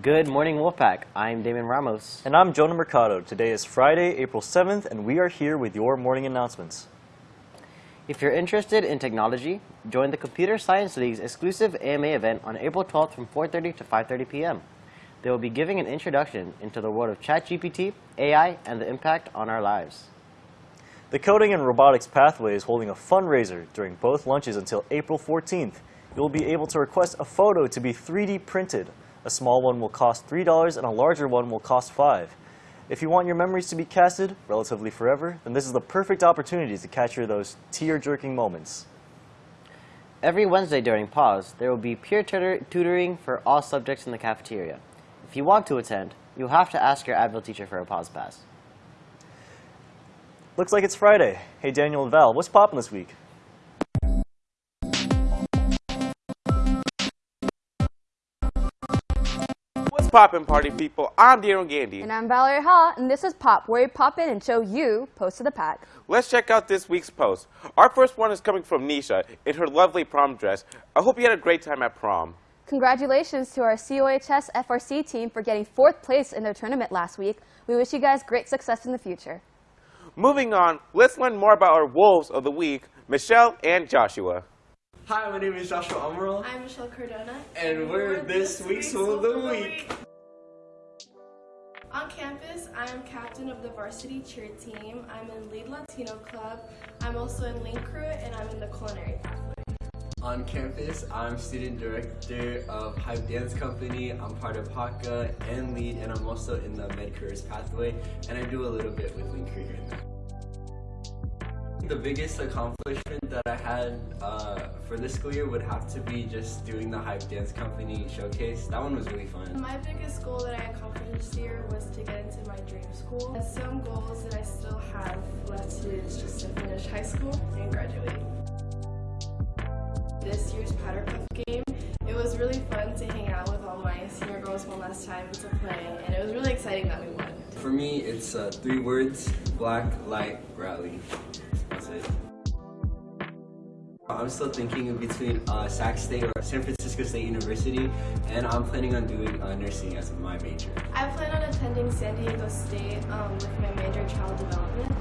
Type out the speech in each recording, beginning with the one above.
Good morning, Wolfpack. I'm Damon Ramos. And I'm Jonah Mercado. Today is Friday, April 7th, and we are here with your morning announcements. If you're interested in technology, join the Computer Science League's exclusive AMA event on April 12th from 4.30 to 5.30 p.m. They will be giving an introduction into the world of ChatGPT, AI, and the impact on our lives. The Coding and Robotics Pathway is holding a fundraiser during both lunches until April 14th. You'll be able to request a photo to be 3D printed. A small one will cost $3 and a larger one will cost 5 If you want your memories to be casted relatively forever, then this is the perfect opportunity to capture those tear-jerking moments. Every Wednesday during pause, there will be peer tutor tutoring for all subjects in the cafeteria. If you want to attend, you'll have to ask your Advil teacher for a pause pass. Looks like it's Friday. Hey Daniel and Val, what's poppin' this week? Poppin', party people? I'm Daniel Gandy. And I'm Valerie Ha, and this is Pop, where we pop in and show you Post to the Pack. Let's check out this week's post. Our first one is coming from Nisha in her lovely prom dress. I hope you had a great time at prom. Congratulations to our COHS FRC team for getting fourth place in their tournament last week. We wish you guys great success in the future. Moving on, let's learn more about our wolves of the week, Michelle and Joshua. Hi, my name is Joshua Amaral, I'm Michelle Cardona. and we're this week's Wolf of the Week. On campus, I am captain of the varsity cheer team. I'm in Lead Latino Club. I'm also in Link Crew, and I'm in the culinary pathway. On campus, I'm student director of Hype Dance Company. I'm part of HAKA and lead, and I'm also in the Med Careers pathway, and I do a little bit with Link Crew here and there. The biggest accomplishment that I had uh, for this school year would have to be just doing the Hype Dance Company showcase. That one was really fun. My biggest goal that I accomplished this year was to get into my dream school. And some goals that I still have left to do is just to finish high school and graduate. This year's Powder Puff game, it was really fun to hang out with all my senior girls one last time to play, and it was really exciting that we won. For me, it's uh, three words, black, light, rally. It. I'm still thinking in between uh, Sac State or San Francisco State University, and I'm planning on doing uh, nursing as my major. I plan on attending San Diego State um, with my major child development.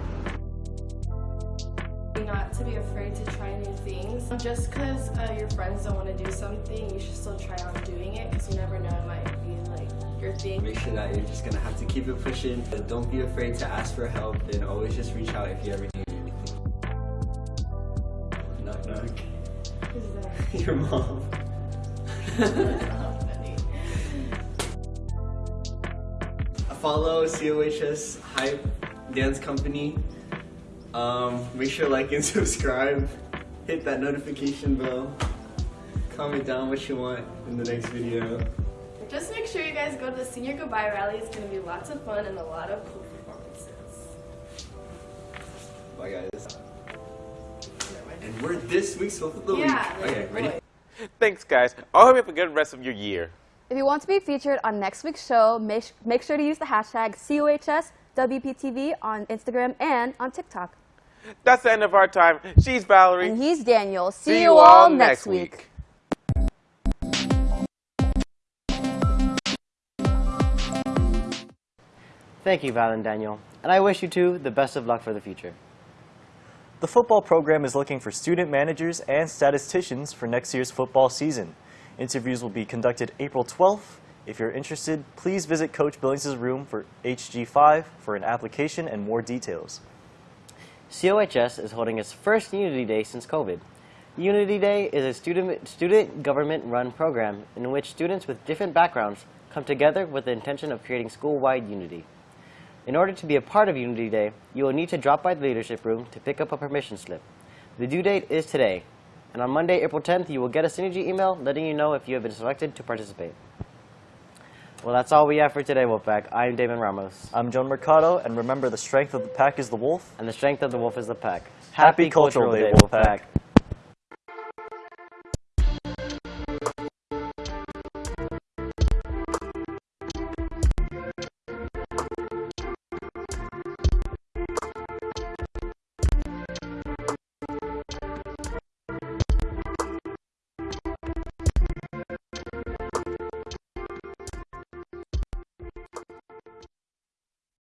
Not to be afraid to try new things. Just because uh, your friends don't want to do something, you should still try on doing it because you never know it might be like your thing. Make sure that you're just gonna have to keep it pushing. Don't be afraid to ask for help, and always just reach out if you ever need. Knock knock. Who's that? Your mom. Follow COHS Hype Dance Company. Um, make sure to like and subscribe. Hit that notification bell. Comment down what you want in the next video. Just make sure you guys go to the senior goodbye rally. It's going to be lots of fun and a lot of cool performances. Bye guys. And we're this week's Wolf of the Yeah, Week. Okay, ready? Thanks, guys. I hope you have a good rest of your year. If you want to be featured on next week's show, make, make sure to use the hashtag COHSWPTV on Instagram and on TikTok. That's the end of our time. She's Valerie. And he's Daniel. See, you all next week. Thank you, Val and Daniel. And I wish you two the best of luck for the future. The football program is looking for student managers and statisticians for next year's football season. Interviews will be conducted April 12th. If you're interested, please visit Coach Billings' room for HG5 for an application and more details. COHS is holding its first Unity Day since COVID. Unity Day is a student, student government-run program in which students with different backgrounds come together with the intention of creating school-wide unity. In order to be a part of Unity Day, you will need to drop by the leadership room to pick up a permission slip. The due date is today, and on Monday, April 10th, you will get a Synergy email letting you know if you have been selected to participate. Well, that's all we have for today, Wolfpack. I'm Damon Ramos, I'm John Mercado, and remember the strength of the pack is the wolf. and the strength of the wolf is the pack. Happy Cultural Day, Wolfpack.